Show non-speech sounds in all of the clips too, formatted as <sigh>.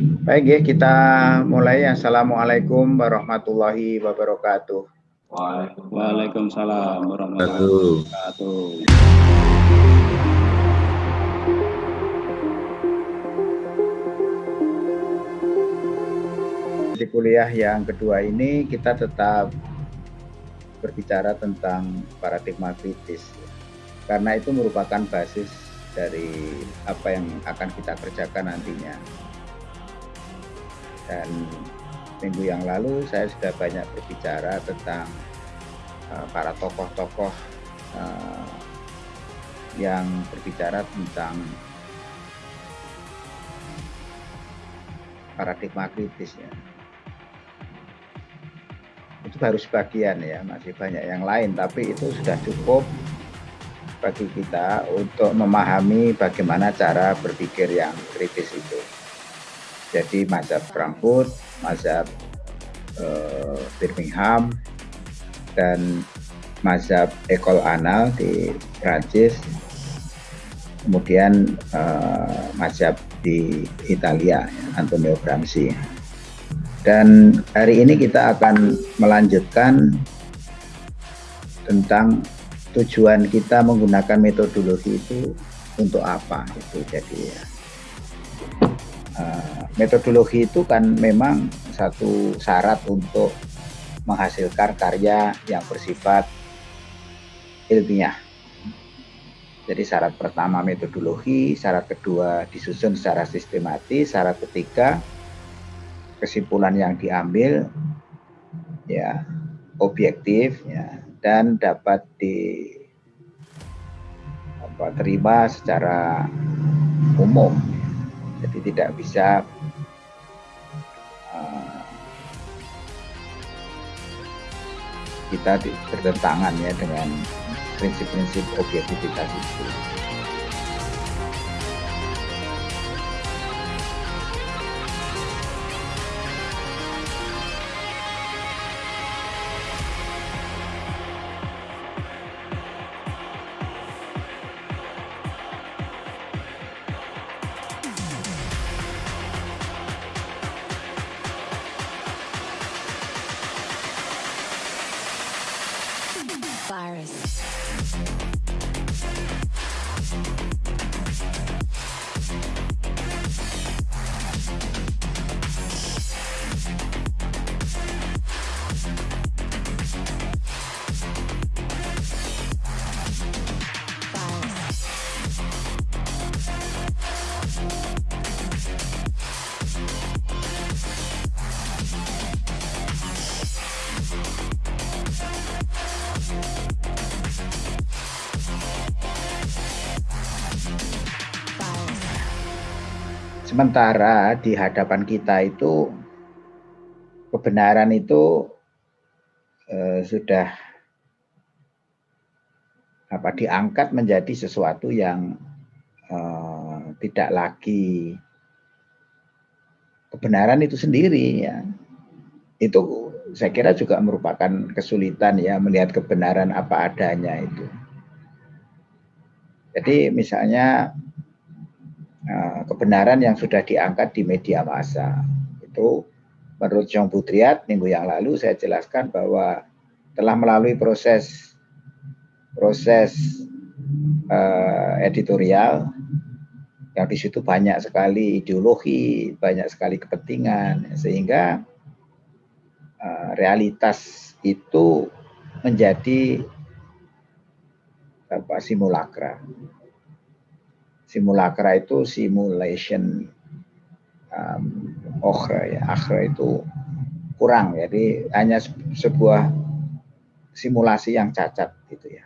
Baik ya, kita mulai. Assalamualaikum warahmatullahi wabarakatuh. Waalaikumsalam warahmatullahi wabarakatuh. Di kuliah yang kedua ini kita tetap berbicara tentang paradigma kritis. Karena itu merupakan basis dari apa yang akan kita kerjakan nantinya dan minggu yang lalu saya sudah banyak berbicara tentang uh, para tokoh-tokoh uh, yang berbicara tentang paradigma kritis ya. Itu baru sebagian ya, masih banyak yang lain, tapi itu sudah cukup bagi kita untuk memahami bagaimana cara berpikir yang kritis itu. Jadi mazhab Frankfurt, mazhab uh, Birmingham, dan mazhab Ekol Anal di Prancis, kemudian uh, mazhab di Italia, Antonio Gramsci. Dan hari ini kita akan melanjutkan tentang tujuan kita menggunakan metodologi itu untuk apa itu jadi ya Eh, metodologi itu kan memang satu syarat untuk menghasilkan karya yang bersifat ilmiah. Jadi syarat pertama metodologi, syarat kedua disusun secara sistematis, syarat ketiga kesimpulan yang diambil ya objektif ya dan dapat di apa, terima secara umum jadi tidak bisa uh, kita bertentangan ya dengan prinsip-prinsip objektivitas itu. Sementara di hadapan kita itu kebenaran itu eh, sudah apa diangkat menjadi sesuatu yang eh, tidak lagi kebenaran itu sendiri ya. Itu saya kira juga merupakan kesulitan ya melihat kebenaran apa adanya itu. Jadi misalnya kebenaran yang sudah diangkat di media massa. Itu menurut Jean Butriat minggu yang lalu saya jelaskan bahwa telah melalui proses proses uh, editorial yang di situ banyak sekali ideologi, banyak sekali kepentingan, sehingga uh, realitas itu menjadi apa simulakra simulakra itu simulation um, okhra ya akhra itu kurang. Jadi hanya sebuah simulasi yang cacat gitu ya.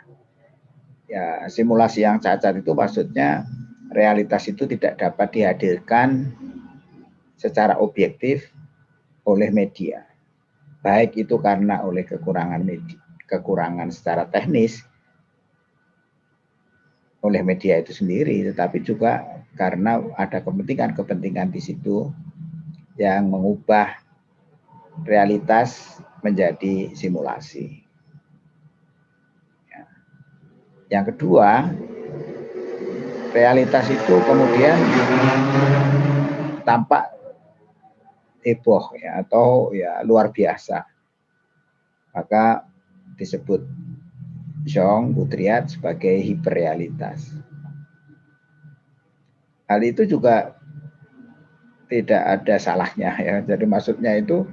Ya simulasi yang cacat itu maksudnya realitas itu tidak dapat dihadirkan secara objektif oleh media. Baik itu karena oleh kekurangan media, kekurangan secara teknis oleh media itu sendiri, tetapi juga karena ada kepentingan-kepentingan di situ yang mengubah realitas menjadi simulasi. Ya. Yang kedua, realitas itu kemudian tampak heboh ya atau ya luar biasa. Maka disebut Zhong Butriat sebagai hiperrealitas. Hal itu juga tidak ada salahnya ya. Jadi maksudnya itu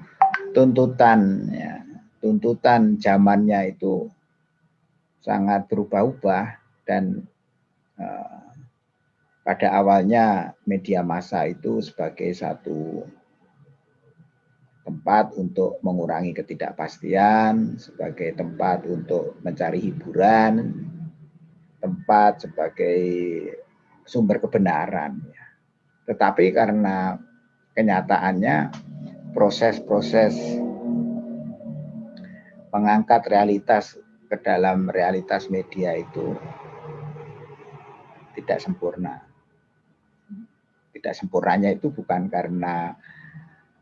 tuntutan ya, tuntutan zamannya itu sangat berubah-ubah dan uh, pada awalnya media massa itu sebagai satu tempat untuk mengurangi ketidakpastian, sebagai tempat untuk mencari hiburan, tempat sebagai sumber kebenaran. Tetapi karena kenyataannya proses-proses mengangkat realitas ke dalam realitas media itu tidak sempurna. Tidak sempurnanya itu bukan karena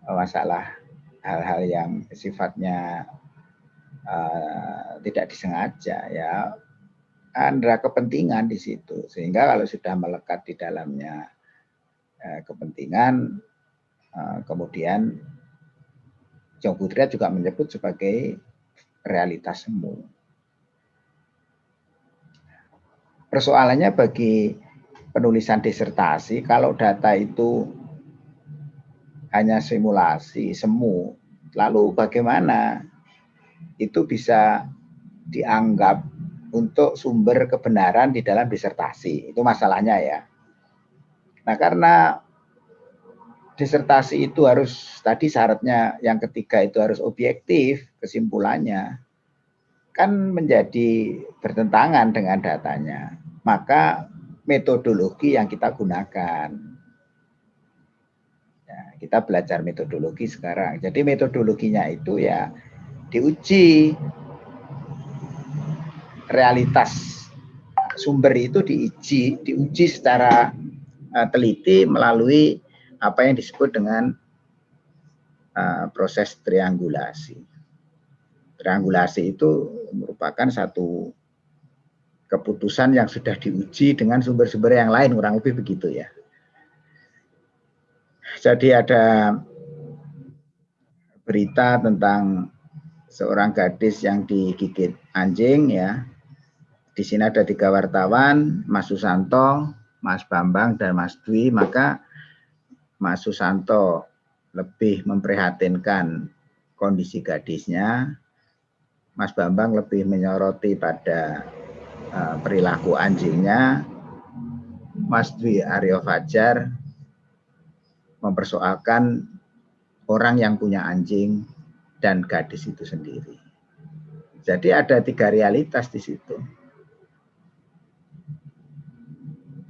masalah hal-hal yang sifatnya uh, tidak disengaja ya ada kepentingan di situ sehingga kalau sudah melekat di dalamnya uh, kepentingan uh, kemudian Jong juga menyebut sebagai realitas semu. Persoalannya bagi penulisan disertasi kalau data itu hanya simulasi, semu. Lalu bagaimana itu bisa dianggap untuk sumber kebenaran di dalam disertasi. Itu masalahnya ya. Nah karena disertasi itu harus, tadi syaratnya yang ketiga itu harus objektif kesimpulannya, kan menjadi bertentangan dengan datanya. Maka metodologi yang kita gunakan kita belajar metodologi sekarang. Jadi metodologinya itu ya diuji realitas sumber itu diuji diuji secara uh, teliti melalui apa yang disebut dengan uh, proses triangulasi. Triangulasi itu merupakan satu keputusan yang sudah diuji dengan sumber-sumber yang lain kurang lebih begitu ya. Jadi ada berita tentang seorang gadis yang digigit anjing ya. Di sini ada tiga wartawan, Mas Susanto, Mas Bambang dan Mas Dwi, maka Mas Susanto lebih memprihatinkan kondisi gadisnya. Mas Bambang lebih menyoroti pada uh, perilaku anjingnya. Mas Dwi Aryo Fajar mempersoalkan orang yang punya anjing dan gadis itu sendiri. Jadi ada tiga realitas di situ.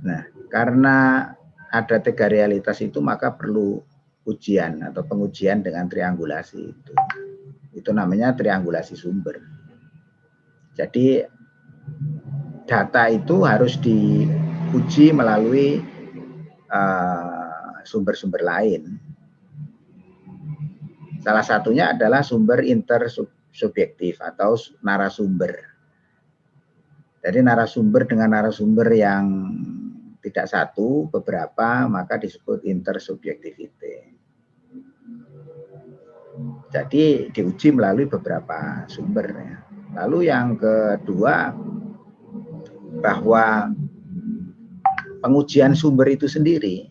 Nah, karena ada tiga realitas itu maka perlu ujian atau pengujian dengan triangulasi itu. Itu namanya triangulasi sumber. Jadi data itu harus diuji melalui uh, sumber-sumber lain. Salah satunya adalah sumber intersubjektif atau narasumber. Jadi narasumber dengan narasumber yang tidak satu, beberapa, maka disebut intersubjektivity. Jadi diuji melalui beberapa sumber. Ya. Lalu yang kedua, bahwa pengujian sumber itu sendiri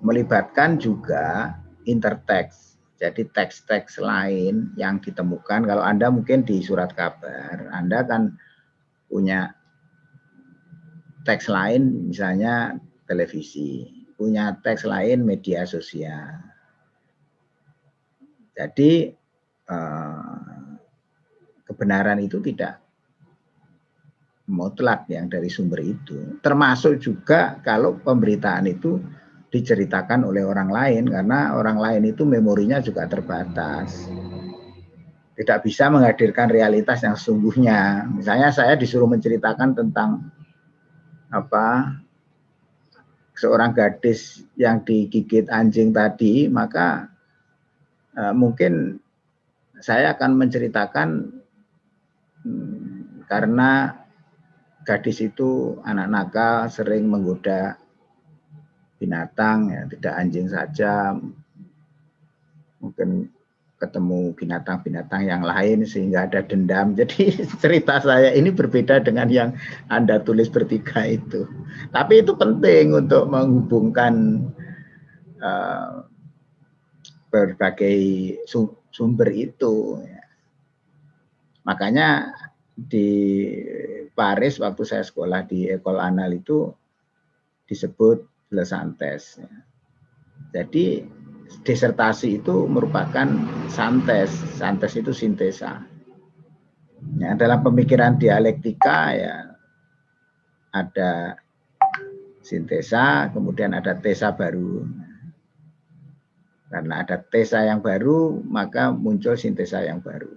melibatkan juga intertext. Jadi teks-teks lain yang ditemukan, kalau Anda mungkin di surat kabar, Anda kan punya teks lain misalnya televisi, punya teks lain media sosial. Jadi eh, kebenaran itu tidak mutlak yang dari sumber itu. Termasuk juga kalau pemberitaan itu diceritakan oleh orang lain karena orang lain itu memorinya juga terbatas. Tidak bisa menghadirkan realitas yang sesungguhnya. Misalnya saya disuruh menceritakan tentang apa seorang gadis yang digigit anjing tadi, maka eh, mungkin saya akan menceritakan hmm, karena gadis itu anak nakal sering menggoda binatang ya tidak anjing saja mungkin ketemu binatang-binatang yang lain sehingga ada dendam. <laughs> Jadi cerita saya ini berbeda dengan yang Anda tulis bertiga itu. Tapi itu penting untuk menghubungkan uh, berbagai sumber itu. Makanya di Paris waktu saya sekolah di Ekol Anal itu disebut Le Santes. Jadi disertasi itu merupakan santes. Santes itu sintesa. Ya, dalam pemikiran dialektika ya ada sintesa, kemudian ada tesa baru. Karena ada tesa yang baru, maka muncul sintesa yang baru.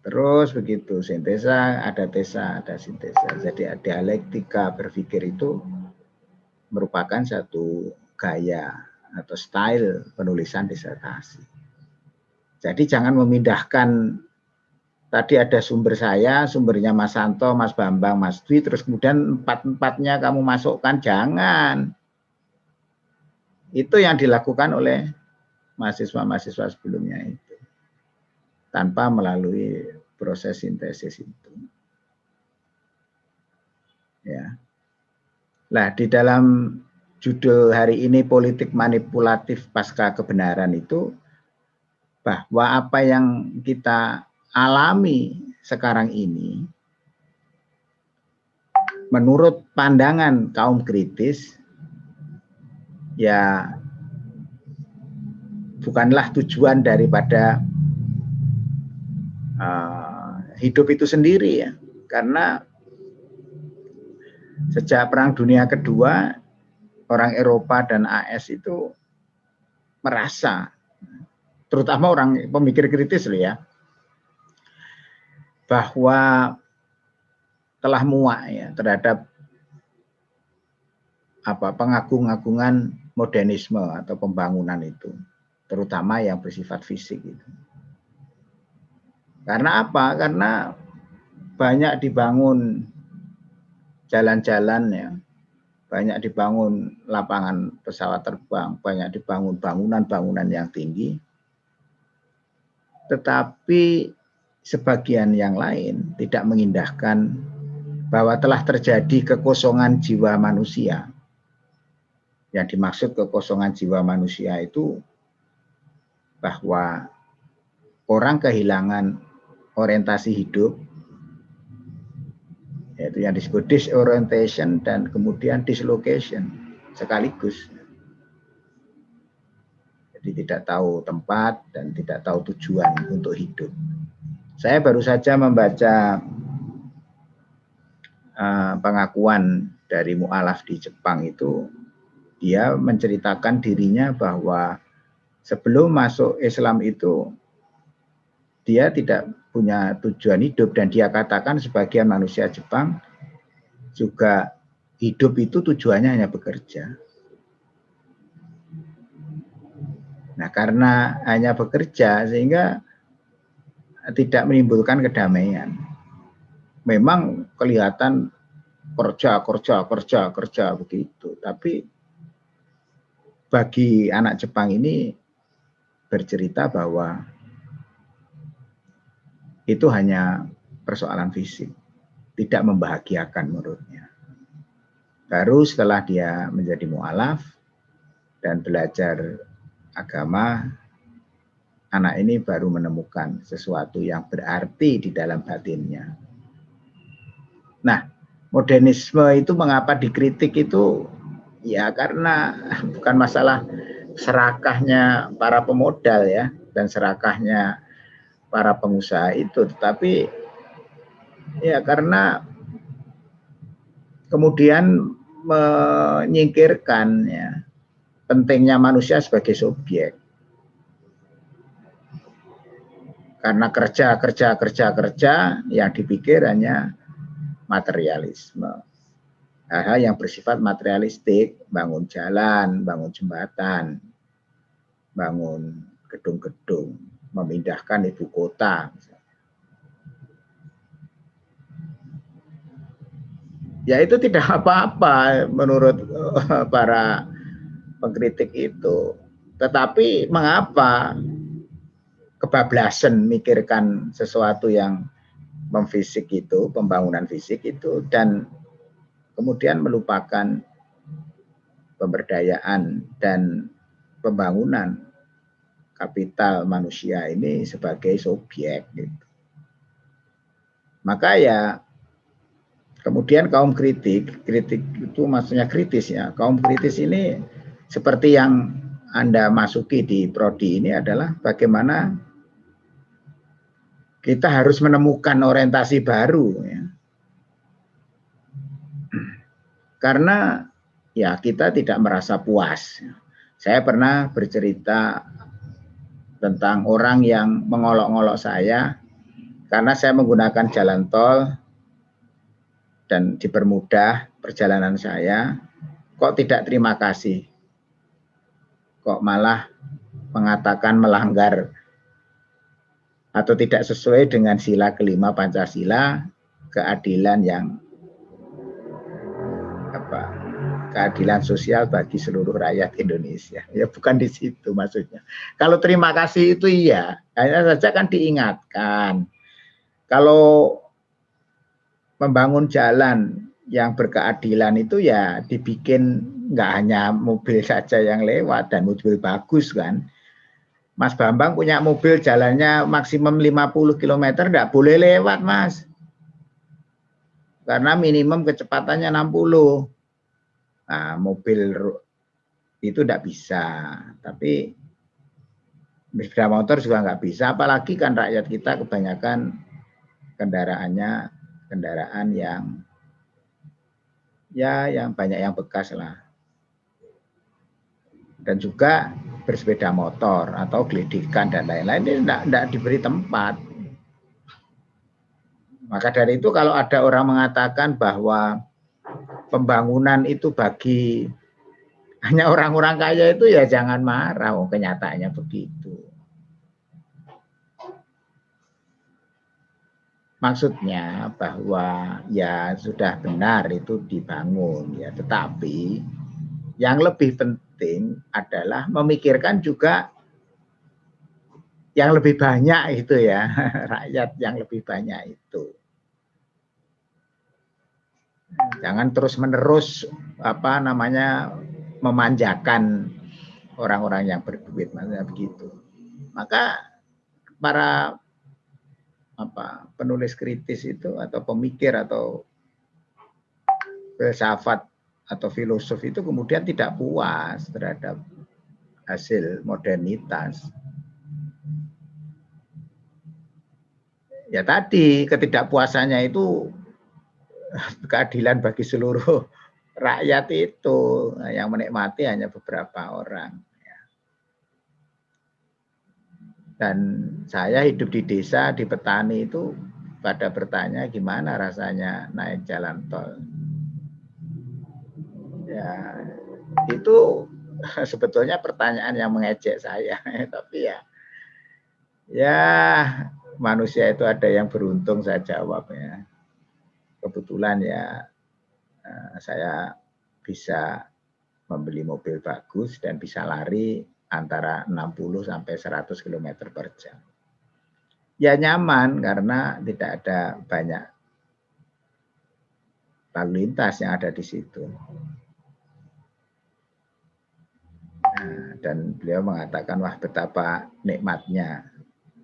Terus begitu, sintesa, ada tesa, ada sintesa. Jadi dialektika berpikir itu merupakan satu gaya atau style penulisan disertasi. Jadi jangan memindahkan tadi ada sumber saya, sumbernya Mas Santo, Mas Bambang, Mas Dwi, terus kemudian empat-empatnya kamu masukkan, jangan. Itu yang dilakukan oleh mahasiswa-mahasiswa sebelumnya itu. Tanpa melalui proses sintesis itu. Ya. Nah, di dalam judul hari ini politik manipulatif pasca kebenaran itu bahwa apa yang kita alami sekarang ini menurut pandangan kaum kritis ya bukanlah tujuan daripada uh, hidup itu sendiri ya. Karena sejak perang dunia kedua orang Eropa dan AS itu merasa, terutama orang pemikir kritis loh ya, bahwa telah muak ya terhadap apa pengagung-agungan modernisme atau pembangunan itu, terutama yang bersifat fisik itu. Karena apa? Karena banyak dibangun jalan-jalan ya banyak dibangun lapangan pesawat terbang, banyak dibangun bangunan-bangunan yang tinggi. Tetapi sebagian yang lain tidak mengindahkan bahwa telah terjadi kekosongan jiwa manusia. Yang dimaksud kekosongan jiwa manusia itu bahwa orang kehilangan orientasi hidup yaitu yang disebut disorientation dan kemudian dislocation sekaligus. Jadi tidak tahu tempat dan tidak tahu tujuan untuk hidup. Saya baru saja membaca uh, pengakuan dari mualaf di Jepang itu, dia menceritakan dirinya bahwa sebelum masuk Islam itu dia tidak punya tujuan hidup dan dia katakan sebagian manusia Jepang juga hidup itu tujuannya hanya bekerja. Nah, karena hanya bekerja sehingga tidak menimbulkan kedamaian. Memang kelihatan kerja, kerja, kerja, kerja begitu. Tapi bagi anak Jepang ini bercerita bahwa itu hanya persoalan fisik, tidak membahagiakan menurutnya. Baru setelah dia menjadi mu'alaf dan belajar agama, anak ini baru menemukan sesuatu yang berarti di dalam batinnya. Nah, modernisme itu mengapa dikritik itu ya karena bukan masalah serakahnya para pemodal ya dan serakahnya para pengusaha itu, tetapi ya karena kemudian menyingkirkan ya pentingnya manusia sebagai subjek. Karena kerja, kerja, kerja, kerja, yang dipikir hanya materialisme. Hal-hal yang bersifat materialistik, bangun jalan, bangun jembatan, bangun gedung-gedung memindahkan ibu kota. Ya itu tidak <laughs> apa-apa menurut eh, para pengkritik itu. Tetapi mengapa kebablasan mikirkan sesuatu yang memfisik itu, pembangunan fisik itu, dan kemudian melupakan pemberdayaan dan pembangunan kapital manusia ini sebagai subjek. Gitu. Maka ya kemudian kaum kritik, kritik itu maksudnya kritis ya, kaum kritis ini seperti yang Anda masuki di prodi ini adalah bagaimana kita harus menemukan orientasi baru ya. Karena ya kita tidak merasa puas. Saya pernah bercerita tentang orang yang mengolok-olok saya karena saya menggunakan jalan tol dan dipermudah perjalanan saya, kok tidak terima kasih? Kok malah mengatakan melanggar atau tidak sesuai dengan sila kelima Pancasila, keadilan yang apa keadilan sosial bagi seluruh rakyat Indonesia. Ya bukan di situ maksudnya. Kalau terima kasih itu iya, hanya saja kan diingatkan. Kalau membangun jalan yang berkeadilan itu ya dibikin nggak hanya mobil saja yang lewat dan mobil bagus kan. Mas Bambang punya mobil jalannya maksimum 50 km, enggak boleh lewat Mas. Karena minimum kecepatannya 60 Nah, mobil itu tidak bisa, tapi sepeda motor juga nggak bisa, apalagi kan rakyat kita kebanyakan kendaraannya kendaraan yang ya yang banyak yang bekas lah. Dan juga bersepeda motor atau gelidikan dan lain-lain ini tidak diberi tempat. Maka dari itu kalau ada orang mengatakan bahwa pembangunan itu bagi hanya orang-orang kaya itu ya jangan marah, oh, kenyataannya begitu. Maksudnya bahwa ya sudah benar itu dibangun ya, tetapi yang lebih penting adalah memikirkan juga yang lebih banyak itu ya, <laughs> rakyat yang lebih banyak itu. Jangan terus-menerus apa namanya memanjakan orang-orang yang berduit maksudnya begitu. Maka para apa penulis kritis itu atau pemikir atau filsafat atau filosof itu kemudian tidak puas terhadap hasil modernitas. Ya tadi ketidakpuasannya itu keadilan bagi seluruh <laughs> rakyat itu yang menikmati hanya beberapa orang. Ya. Dan saya hidup di desa, di petani itu pada bertanya gimana rasanya naik jalan tol. Ya, itu <laughs> sebetulnya pertanyaan yang mengejek saya, <laughs> tapi ya, ya manusia itu ada yang beruntung saya jawab ya kebetulan ya eh, saya bisa membeli mobil bagus dan bisa lari antara 60 sampai 100 km per jam. Ya nyaman karena tidak ada banyak lalu lintas yang ada di situ. Nah, dan beliau mengatakan wah betapa nikmatnya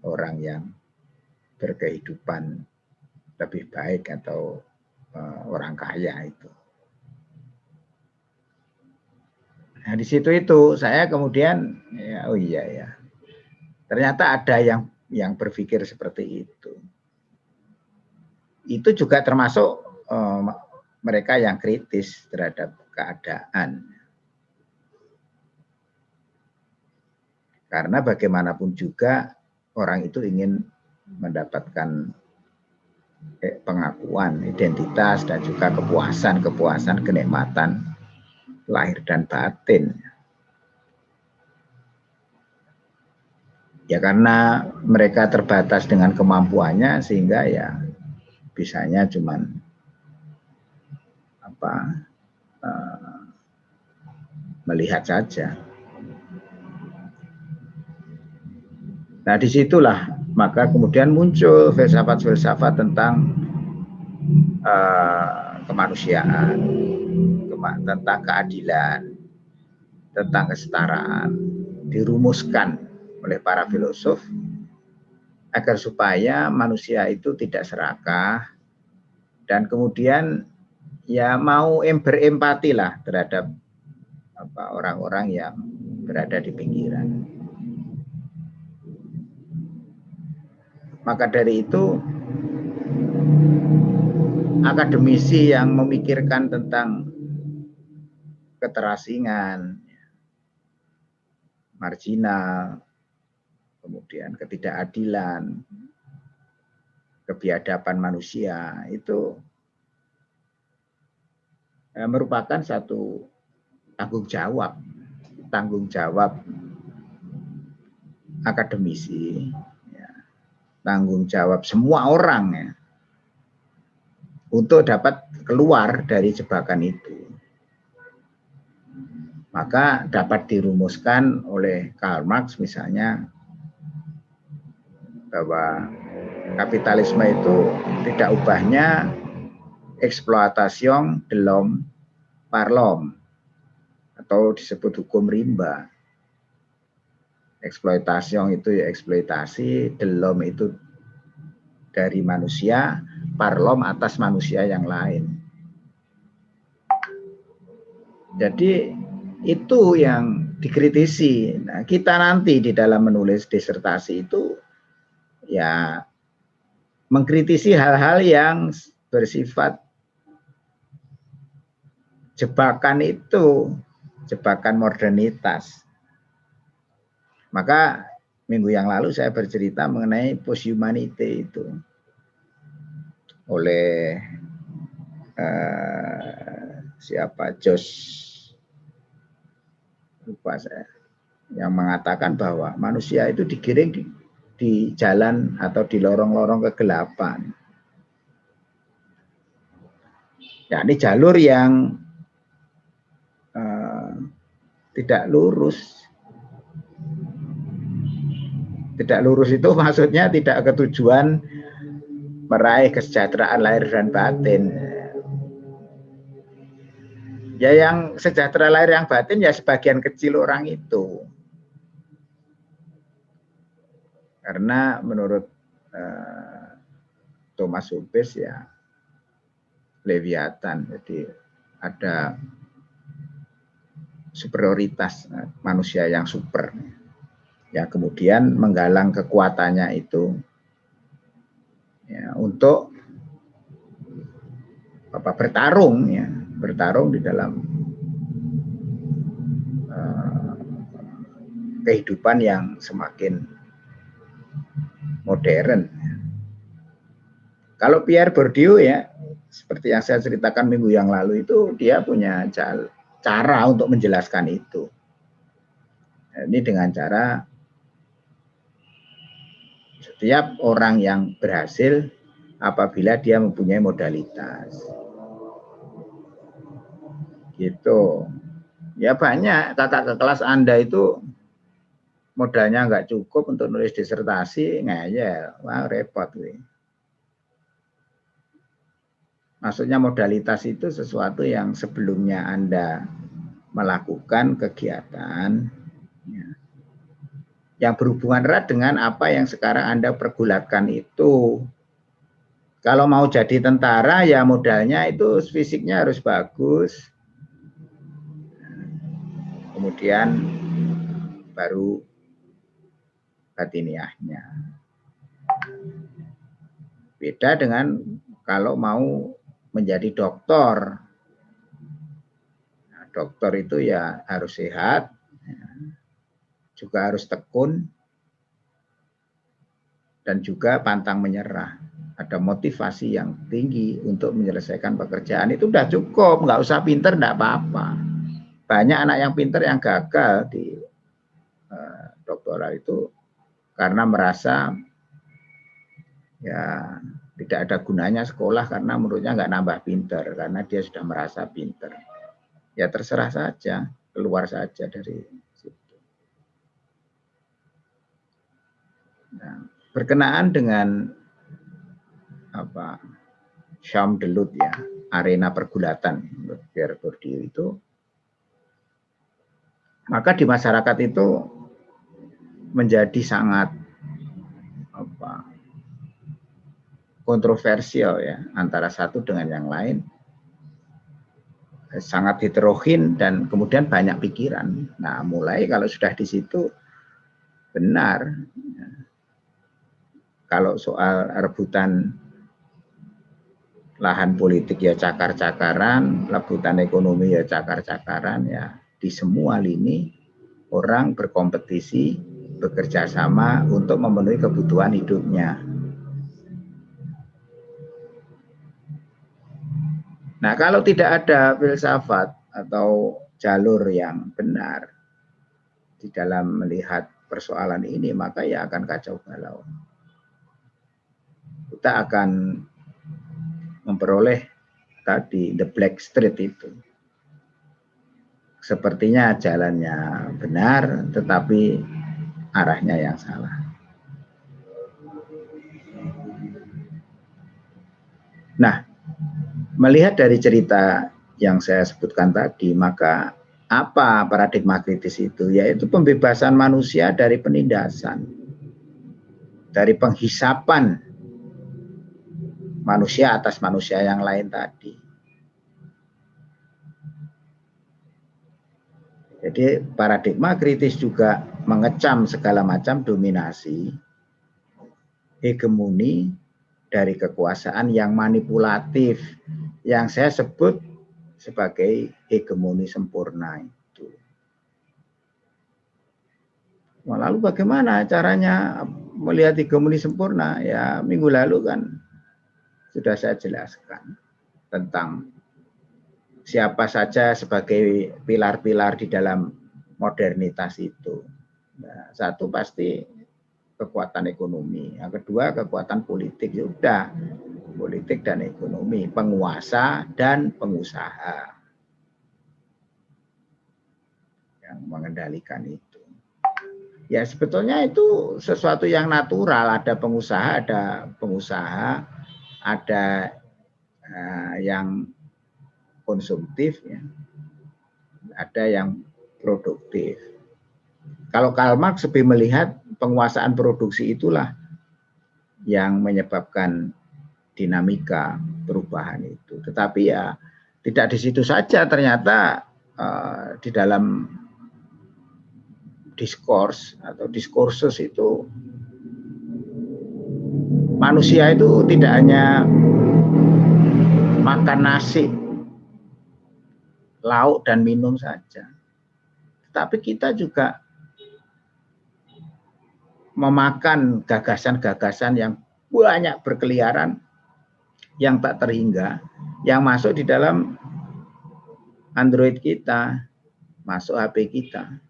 orang yang berkehidupan lebih baik atau uh, orang kaya itu. Nah di situ itu saya kemudian ya oh iya ya ternyata ada yang yang berpikir seperti itu. Itu juga termasuk uh, mereka yang kritis terhadap keadaan. Karena bagaimanapun juga orang itu ingin mendapatkan pengakuan identitas dan juga kepuasan-kepuasan kenikmatan lahir dan batin. Ya karena mereka terbatas dengan kemampuannya sehingga ya bisanya cuman apa uh, melihat saja. Nah di situlah maka kemudian muncul filsafat-filsafat tentang uh, kemanusiaan, kema tentang keadilan, tentang kesetaraan, dirumuskan oleh para filosof agar supaya manusia itu tidak serakah dan kemudian ya mau berempati lah terhadap orang-orang yang berada di pinggiran. Maka dari itu akademisi yang memikirkan tentang keterasingan, marginal, kemudian ketidakadilan, kebiadaban manusia itu eh, merupakan satu tanggung jawab, tanggung jawab akademisi tanggung jawab semua orang ya untuk dapat keluar dari jebakan itu. Maka dapat dirumuskan oleh Karl Marx misalnya bahwa kapitalisme itu tidak ubahnya eksploitasi delom parlom atau disebut hukum rimba eksploitasi itu ya eksploitasi, delom itu dari manusia, parlom atas manusia yang lain. Jadi itu yang dikritisi. Nah, kita nanti di dalam menulis disertasi itu ya mengkritisi hal-hal yang bersifat jebakan itu, jebakan modernitas. Maka minggu yang lalu saya bercerita mengenai posthumanity itu. Oleh uh, siapa? Jos lupa saya. Yang mengatakan bahwa manusia itu digiring di, di jalan atau di lorong-lorong kegelapan. Ya, ini jalur yang uh, tidak lurus tidak lurus itu <laughs> maksudnya tidak ketujuan meraih kesejahteraan lahir dan batin. Ya yang sejahtera lahir yang batin ya sebagian kecil orang itu. Karena menurut uh, Thomas Hobbes ya Leviathan, jadi ada superioritas eh, manusia yang super ya kemudian menggalang kekuatannya itu ya, untuk apa bertarung ya bertarung di dalam uh, kehidupan yang semakin modern. Kalau Pierre Bourdieu ya seperti yang saya ceritakan minggu yang lalu itu dia punya cara untuk menjelaskan itu. Ini dengan cara setiap orang yang berhasil apabila dia mempunyai modalitas. Gitu. Ya banyak ke kelas Anda itu modalnya nggak cukup untuk nulis disertasi, ngeyel. Wah, repot. Nih. Maksudnya modalitas itu sesuatu yang sebelumnya Anda melakukan kegiatan, yang berhubungan erat dengan apa yang sekarang Anda pergulatkan itu. Kalau mau jadi tentara ya modalnya itu fisiknya harus bagus. Kemudian baru batiniahnya. Beda dengan kalau mau menjadi dokter. Nah, dokter itu ya harus sehat, juga harus tekun dan juga pantang menyerah. Ada motivasi yang tinggi untuk menyelesaikan pekerjaan itu udah cukup, nggak usah pinter, nggak apa-apa. Banyak anak yang pinter yang gagal di uh, doktoral itu karena merasa ya tidak ada gunanya sekolah karena menurutnya nggak nambah pinter karena dia sudah merasa pinter. Ya terserah saja, keluar saja dari Nah, berkenaan dengan apa Syam Delut ya, arena pergulatan biar berdiri itu maka di masyarakat itu menjadi sangat apa kontroversial ya antara satu dengan yang lain. Sangat heterogen dan kemudian banyak pikiran. Nah, mulai kalau sudah di situ benar kalau soal rebutan lahan politik ya cakar-cakaran, rebutan ekonomi ya cakar-cakaran ya di semua lini orang berkompetisi bekerja sama untuk memenuhi kebutuhan hidupnya. Nah, kalau tidak ada filsafat atau jalur yang benar di dalam melihat persoalan ini, maka ya akan kacau balau. Kita akan memperoleh tadi the black street itu. Sepertinya jalannya benar, tetapi arahnya yang salah. Nah, Melihat dari cerita yang saya sebutkan tadi, maka apa paradigma kritis itu? Yaitu pembebasan manusia dari penindasan, dari penghisapan manusia atas manusia yang lain tadi. Jadi paradigma kritis juga mengecam segala macam dominasi, hegemoni dari kekuasaan yang manipulatif, yang saya sebut sebagai hegemoni sempurna itu. Lalu bagaimana caranya melihat hegemoni sempurna? Ya minggu lalu kan sudah saya jelaskan tentang siapa saja sebagai pilar-pilar di dalam modernitas itu. Nah, satu pasti kekuatan ekonomi, yang kedua kekuatan politik. Sudah politik dan ekonomi, penguasa dan pengusaha yang mengendalikan itu. Ya sebetulnya itu sesuatu yang natural, ada pengusaha, ada pengusaha, ada uh, yang konsumtif, ya. ada yang produktif. Kalau Karl Marx lebih melihat penguasaan produksi itulah yang menyebabkan dinamika perubahan itu. Tetapi ya tidak di situ saja ternyata uh, di dalam diskurs atau diskursus itu manusia itu tidak hanya makan nasi, lauk dan minum saja. Tapi kita juga memakan gagasan-gagasan yang banyak berkeliaran yang tak terhingga yang masuk di dalam Android kita, masuk HP kita.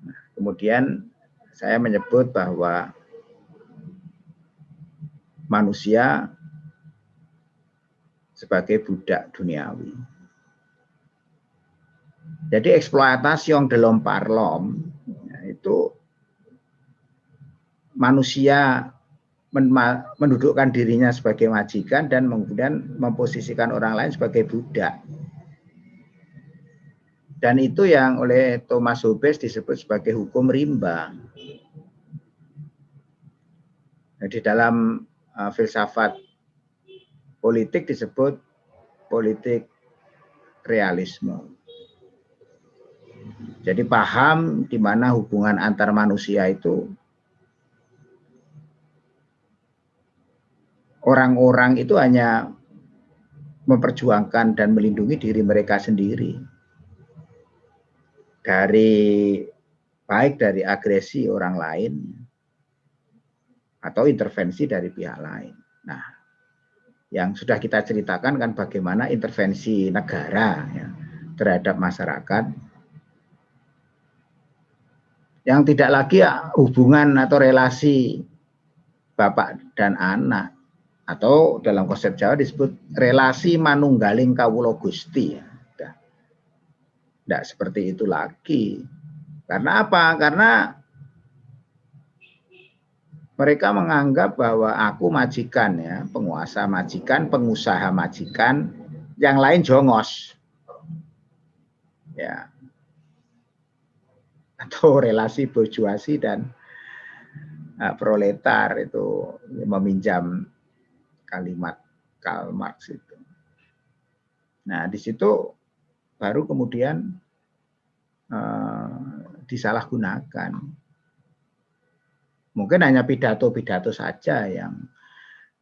Nah, kemudian saya menyebut bahwa manusia sebagai budak duniawi. Jadi eksploitasi yang dalam parlom ya, itu manusia mendudukkan dirinya sebagai majikan dan kemudian memposisikan orang lain sebagai budak. Dan itu yang oleh Thomas Hobbes disebut sebagai hukum rimba. Nah, di dalam uh, filsafat politik disebut politik realisme. Jadi paham di mana hubungan antar manusia itu orang-orang itu hanya memperjuangkan dan melindungi diri mereka sendiri dari baik dari agresi orang lain atau intervensi dari pihak lain. Nah, yang sudah kita ceritakan kan bagaimana intervensi negara ya, terhadap masyarakat yang tidak lagi hubungan atau relasi bapak dan anak atau dalam konsep Jawa disebut relasi manunggaling kawulo gusti ya. Tidak seperti itu lagi. Karena apa? Karena mereka menganggap bahwa aku majikan ya, penguasa majikan, pengusaha majikan, yang lain jongos. Ya. Atau <laughs> relasi bourgeoisie dan uh, proletar itu meminjam kalimat Karl Marx itu. Nah, di situ baru kemudian uh, disalahgunakan Mungkin hanya pidato-pidato saja yang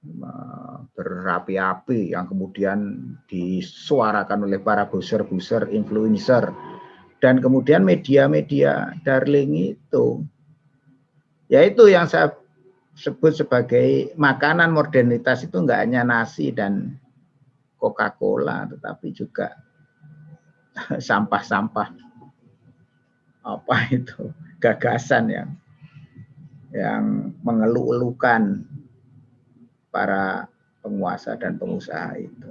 eh, berapi-api yang kemudian disuarakan oleh para booster-booster, influencer, dan kemudian media-media darling itu. Yaitu yang saya sebut sebagai makanan modernitas itu enggak hanya nasi dan Coca-Cola, tetapi juga <laughs> sampah-sampah apa itu gagasan yang yang mengeluh-elukan para penguasa dan pengusaha itu.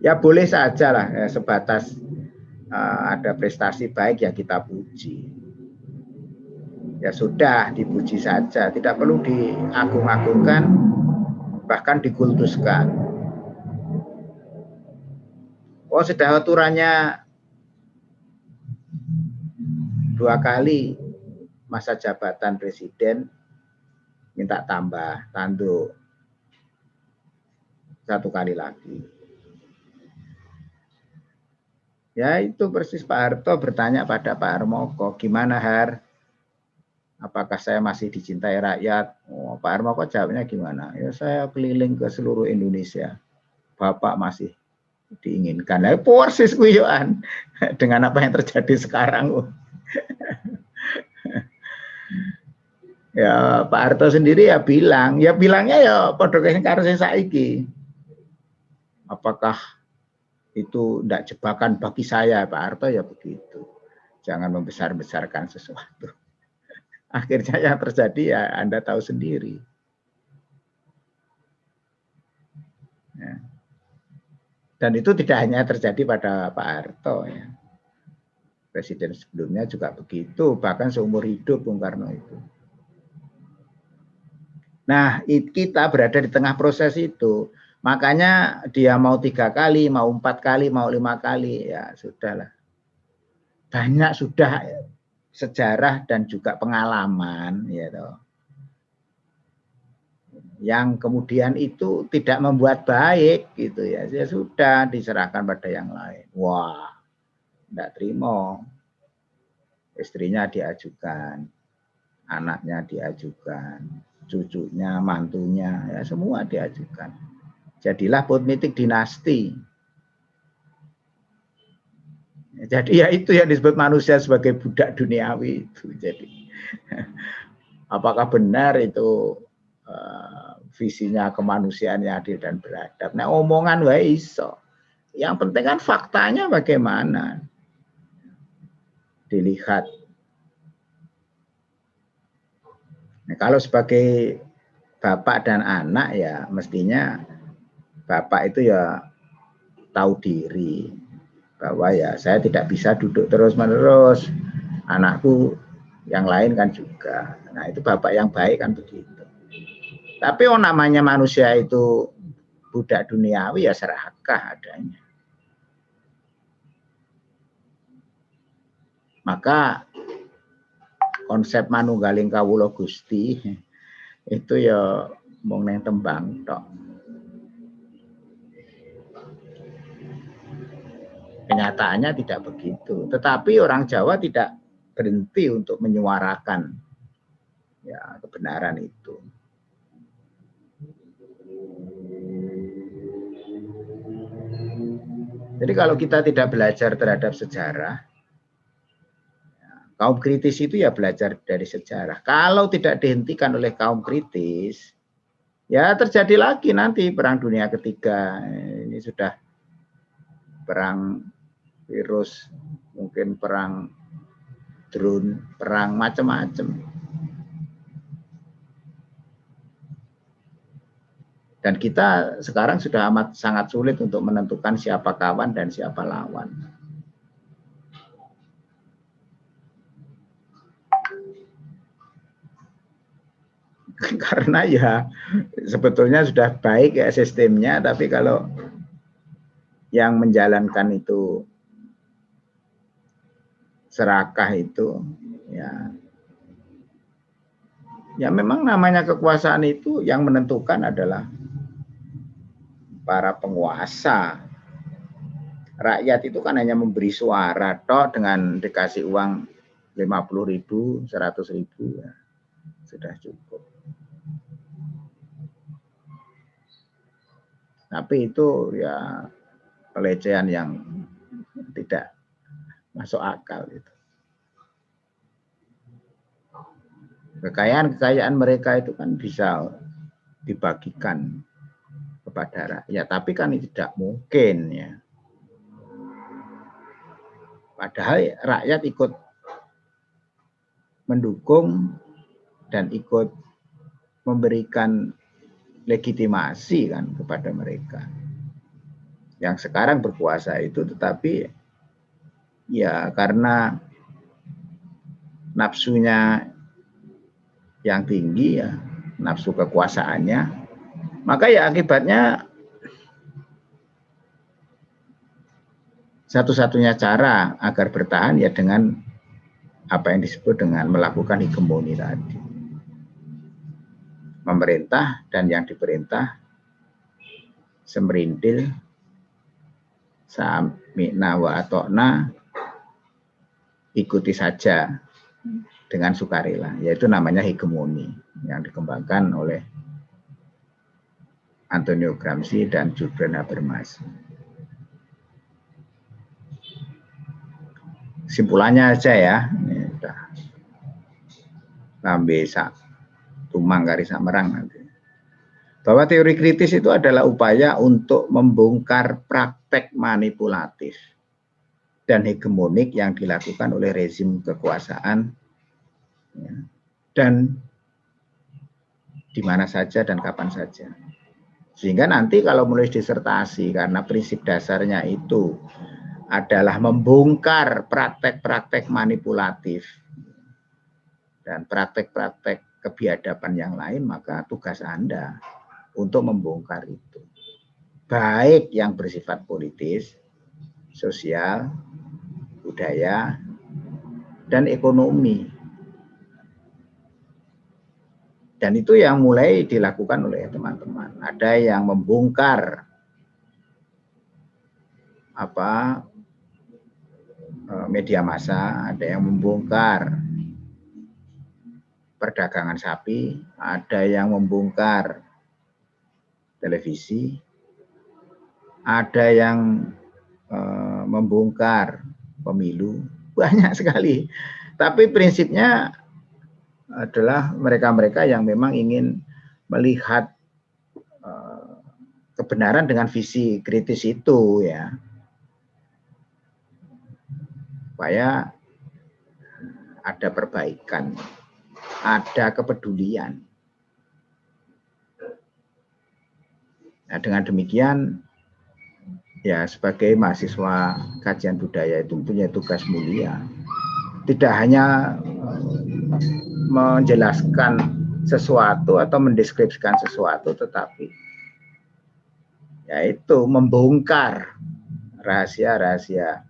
Ya boleh saja lah ya, sebatas uh, ada prestasi baik ya kita puji. Ya sudah dipuji saja, tidak perlu diagung-agungkan bahkan dikultuskan. Oh sudah aturannya dua kali masa jabatan presiden minta tambah tanduk satu kali lagi. Ya itu persis Pak Harto bertanya pada Pak Harmoko, gimana Har? Apakah saya masih dicintai rakyat? Oh, Pak Harmoko jawabnya gimana? Ya saya keliling ke seluruh Indonesia. Bapak masih diinginkan. Nah, persis kuyoan <laughs> dengan apa yang terjadi sekarang. Ya Pak Harto sendiri ya bilang, ya bilangnya ya pada karo saiki. Apakah itu tidak jebakan bagi saya Pak Harto ya begitu. Jangan membesar-besarkan sesuatu. <laughs> Akhirnya yang terjadi ya Anda tahu sendiri. Ya. Dan itu tidak hanya terjadi pada Pak Harto ya. Presiden sebelumnya juga begitu, bahkan seumur hidup Bung Karno itu. Nah, kita berada di tengah proses itu. Makanya dia mau tiga kali, mau empat kali, mau lima kali, ya sudahlah. Banyak sudah sejarah dan juga pengalaman, ya toh. Yang kemudian itu tidak membuat baik, gitu ya. Ya sudah diserahkan pada yang lain. Wah, tidak terima. Istrinya diajukan, anaknya diajukan, cucunya, mantunya, ya semua diajukan. Jadilah politik dinasti. Jadi ya itu yang disebut manusia sebagai budak duniawi itu. Jadi apakah benar itu uh, visinya kemanusiaan yang adil dan beradab? Nah omongan wa iso. Yang penting kan faktanya bagaimana dilihat Nah, kalau sebagai bapak dan anak ya mestinya bapak itu ya tahu diri bahwa ya saya tidak bisa duduk terus-menerus. Anakku yang lain kan juga. Nah, itu bapak yang baik kan begitu. Tapi oh namanya manusia itu budak duniawi ya serakah adanya. Maka konsep manunggaling kawula Gusti itu ya mung neng tembang tok. Kenyataannya tidak begitu. Tetapi orang Jawa tidak berhenti untuk menyuarakan ya kebenaran itu. Jadi kalau kita tidak belajar terhadap sejarah, Kaum kritis itu ya belajar dari sejarah. Kalau tidak dihentikan oleh kaum kritis, ya terjadi lagi nanti perang dunia ketiga. Ini sudah perang virus, mungkin perang drone, perang macam-macam. Dan kita sekarang sudah amat sangat sulit untuk menentukan siapa kawan dan siapa lawan. <laughs> karena ya sebetulnya sudah baik ya sistemnya tapi kalau yang menjalankan itu serakah itu ya ya memang namanya kekuasaan itu yang menentukan adalah para penguasa rakyat itu kan hanya memberi suara toh dengan dikasih uang 50 ribu, 100 ribu ya sudah cukup. Tapi itu ya pelecehan yang tidak masuk akal itu. Kekayaan-kekayaan mereka itu kan bisa dibagikan kepada rakyat, tapi kan tidak mungkin ya. Padahal rakyat ikut mendukung dan ikut memberikan legitimasi kan kepada mereka. Yang sekarang berkuasa itu tetapi ya karena nafsunya yang tinggi ya, nafsu kekuasaannya, maka ya akibatnya satu-satunya cara agar bertahan ya dengan apa yang disebut dengan melakukan hegemoni tadi. Memerintah dan yang diperintah semerintil sami'na wa atokna ikuti saja dengan sukarela, yaitu namanya hegemoni yang dikembangkan oleh Antonio Gramsci dan Julian Habermas. Simpulannya aja ya, ini udah tumang kari merang nanti. Bahwa teori kritis itu adalah upaya untuk membongkar praktek manipulatif dan hegemonik yang dilakukan oleh rezim kekuasaan ya, dan di mana saja dan kapan saja. Sehingga nanti kalau menulis disertasi karena prinsip dasarnya itu adalah membongkar praktek-praktek manipulatif dan praktek-praktek kebiadaban yang lain, maka tugas Anda untuk membongkar itu. Baik yang bersifat politis, sosial, budaya, dan ekonomi. Dan itu yang mulai dilakukan oleh teman-teman. Ada yang membongkar apa Eh, media massa, ada yang membongkar perdagangan sapi, ada yang membongkar televisi, ada yang uh, membongkar pemilu, <laughs> banyak sekali. Tapi prinsipnya adalah mereka-mereka yang memang ingin melihat uh, kebenaran dengan visi kritis itu ya. Supaya ada perbaikan, ada kepedulian. Nah, dengan demikian, ya sebagai mahasiswa kajian budaya itu punya tugas mulia. Tidak hanya menjelaskan sesuatu atau mendeskripsikan sesuatu, tetapi yaitu membongkar rahasia-rahasia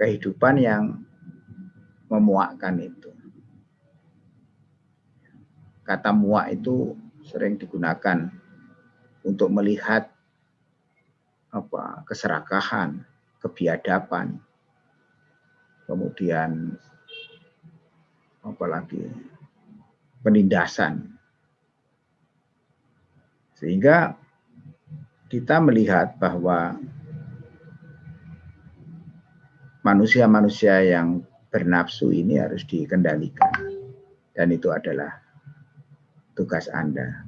kehidupan yang memuakkan itu. Kata muak itu sering digunakan untuk melihat apa keserakahan, kebiadaban, kemudian apalagi penindasan. Sehingga kita melihat bahwa manusia-manusia yang bernafsu ini harus dikendalikan. Dan itu adalah tugas Anda.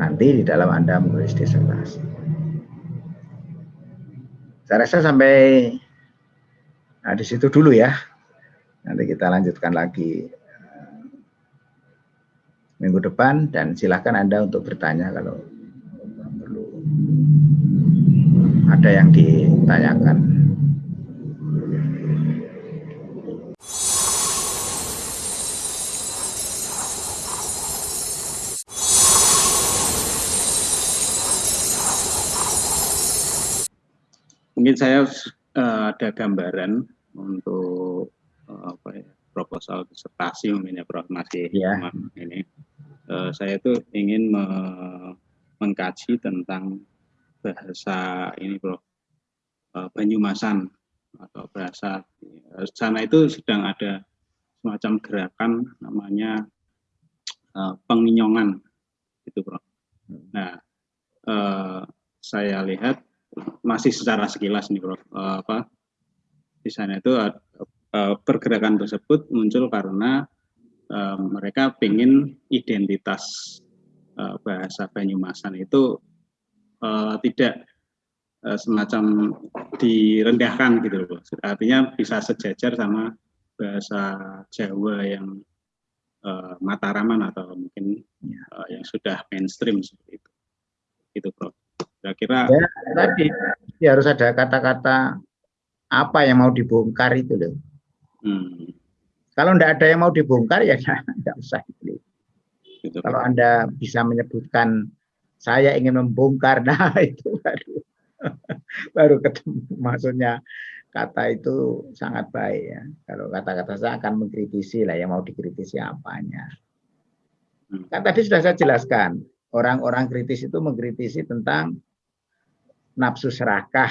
Nanti di dalam Anda menulis disertasi. Saya rasa sampai nah, di situ dulu ya. Nanti kita lanjutkan lagi eh, minggu depan dan silakan Anda untuk bertanya kalau ada yang ditanyakan. Mungkin saya uh, ada gambaran untuk uh, apa ya, proposal disertasi mungkin ya Prof masih yeah. ini. Uh, saya itu ingin me mengkaji tentang bahasa ini Prof uh, Banyumasan atau bahasa uh, sana itu sedang ada semacam gerakan namanya uh, penginyongan itu Prof. Hmm. Nah, uh, saya lihat masih secara sekilas nih Prof. Uh, apa di sana itu uh, pergerakan tersebut muncul karena uh, mereka ingin identitas uh, bahasa Banyumasan itu uh, tidak uh, semacam direndahkan gitu loh. Artinya bisa sejajar sama bahasa Jawa yang uh, Mataraman atau mungkin uh, yang sudah mainstream seperti itu. Itu, Prof. Kira-kira ya, tadi ya harus ada kata-kata apa yang mau dibongkar itu loh. Hmm. Kalau tidak ada yang mau dibongkar ya <laughs> tidak usah. Gitu, Kalau Anda bisa menyebutkan saya ingin membongkar, <laughs> nah itu baru <laughs> baru ketemu. Maksudnya kata itu sangat baik ya. Kalau kata-kata saya akan mengkritisi lah yang mau dikritisi apanya. Hmm. Kan tadi sudah saya jelaskan, orang-orang kritis itu mengkritisi tentang nafsu serakah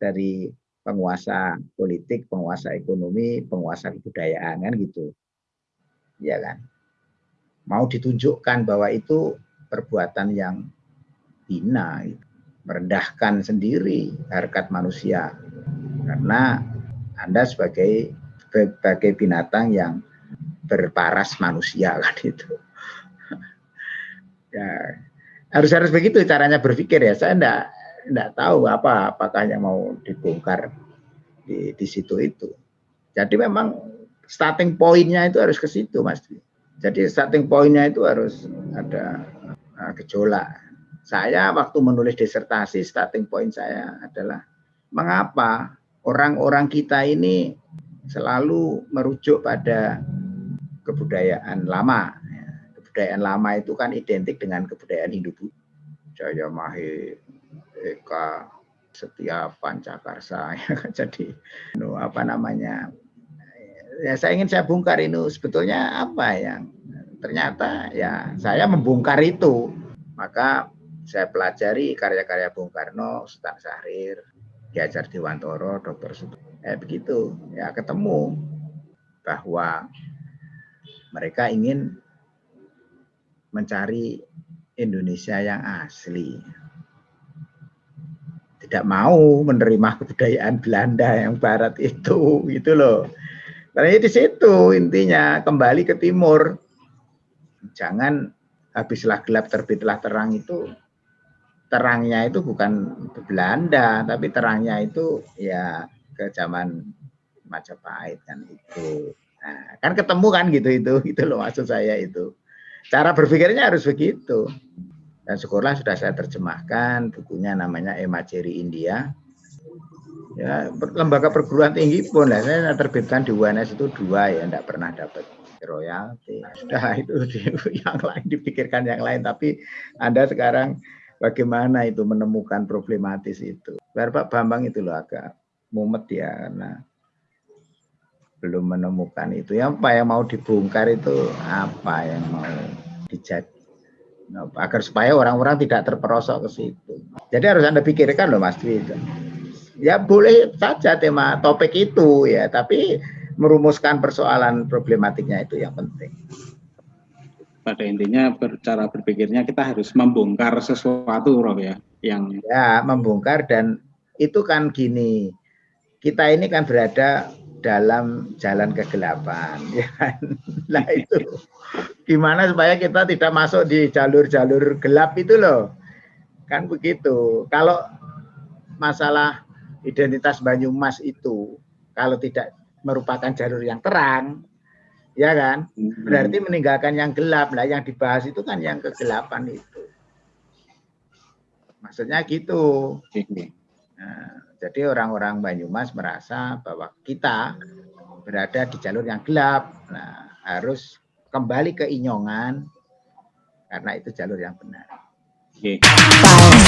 dari penguasa politik, penguasa ekonomi, penguasa kebudayaan kan gitu. Ya kan? Mau ditunjukkan bahwa itu perbuatan yang hina, merendahkan sendiri harkat manusia. Karena Anda sebagai sebagai binatang yang berparas manusia kan itu. <laughs> ya, harus harus begitu caranya berpikir ya. Saya enggak tidak tahu apa apakah yang mau dibongkar di, di situ itu. Jadi memang starting pointnya itu harus ke situ, Mas. Jadi starting pointnya itu harus ada uh, gejolak. Saya waktu menulis disertasi, starting point saya adalah mengapa orang-orang kita ini selalu merujuk pada kebudayaan lama. Kebudayaan lama itu kan identik dengan kebudayaan Hindu. Jaya Mahir, Eka Setia Pancakarsa <laughs> ya kan jadi no, apa namanya ya saya ingin saya bongkar itu sebetulnya apa yang ternyata ya saya membongkar itu maka saya pelajari karya-karya Bung Karno, Sultan Syahrir, Ki Hajar Dewantoro, Dr. Suto. Eh begitu, ya ketemu bahwa mereka ingin mencari Indonesia yang asli tidak mau menerima kebudayaan Belanda yang barat itu gitu loh. Karena di situ intinya kembali ke timur. Jangan habislah gelap terbitlah terang itu terangnya itu bukan Belanda tapi terangnya itu ya ke zaman Majapahit kan itu. Nah, kan ketemu kan gitu itu <laughs> itu loh maksud saya itu. Cara berpikirnya harus begitu. Dan syukurlah sudah saya terjemahkan bukunya namanya Emajeri India. Ya, lembaga perguruan tinggi pun lah saya terbitkan di UNS itu dua ya, tidak pernah dapat royalti. Sudah <laughs> itu yang lain dipikirkan yang lain, tapi Anda sekarang bagaimana itu menemukan problematis itu. Pak Bambang itu loh agak mumet ya karena belum menemukan itu. Yang apa yang mau dibongkar itu apa yang mau dijadi agar supaya orang-orang tidak terperosok ke situ. Jadi harus Anda pikirkan loh Mas Dwi. Ya boleh saja tema topik itu ya, tapi merumuskan persoalan problematiknya itu yang penting. Pada intinya cara berpikirnya kita harus membongkar sesuatu Rob ya, yang ya membongkar dan itu kan gini. Kita ini kan berada dalam jalan kegelapan <laughs> ya kan? Nah itu. Gimana supaya kita tidak masuk di jalur-jalur gelap itu loh? Kan begitu. Kalau masalah identitas Banyumas itu kalau tidak merupakan jalur yang terang ya kan? Hmm. berarti meninggalkan yang gelap. Lah yang dibahas itu kan yang kegelapan itu. Maksudnya gitu. Nah, jadi orang-orang Banyumas merasa bahwa kita berada di jalur yang gelap. Nah, harus kembali ke Inyongan karena itu jalur yang benar. Oke. Okay.